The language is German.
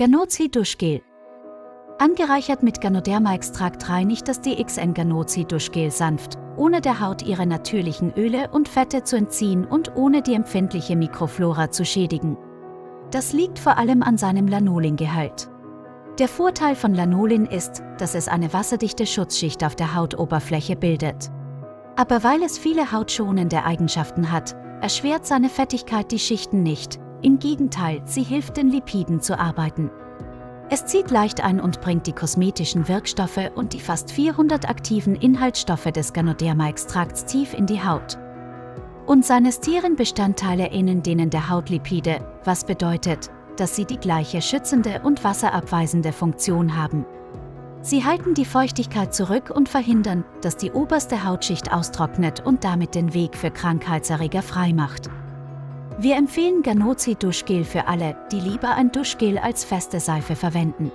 Ganozi Duschgel. Angereichert mit Ganoderma-Extrakt reinigt das DXN Ganozi Duschgel sanft, ohne der Haut ihre natürlichen Öle und Fette zu entziehen und ohne die empfindliche Mikroflora zu schädigen. Das liegt vor allem an seinem Lanolingehalt. Der Vorteil von Lanolin ist, dass es eine wasserdichte Schutzschicht auf der Hautoberfläche bildet. Aber weil es viele hautschonende Eigenschaften hat, erschwert seine Fettigkeit die Schichten nicht, im Gegenteil, sie hilft den Lipiden zu arbeiten. Es zieht leicht ein und bringt die kosmetischen Wirkstoffe und die fast 400 aktiven Inhaltsstoffe des Ganoderma-Extrakts tief in die Haut. Und seine Stierenbestandteile ähneln denen der Hautlipide, was bedeutet, dass sie die gleiche schützende und wasserabweisende Funktion haben. Sie halten die Feuchtigkeit zurück und verhindern, dass die oberste Hautschicht austrocknet und damit den Weg für Krankheitserreger freimacht. Wir empfehlen Ganozi Duschgel für alle, die lieber ein Duschgel als feste Seife verwenden.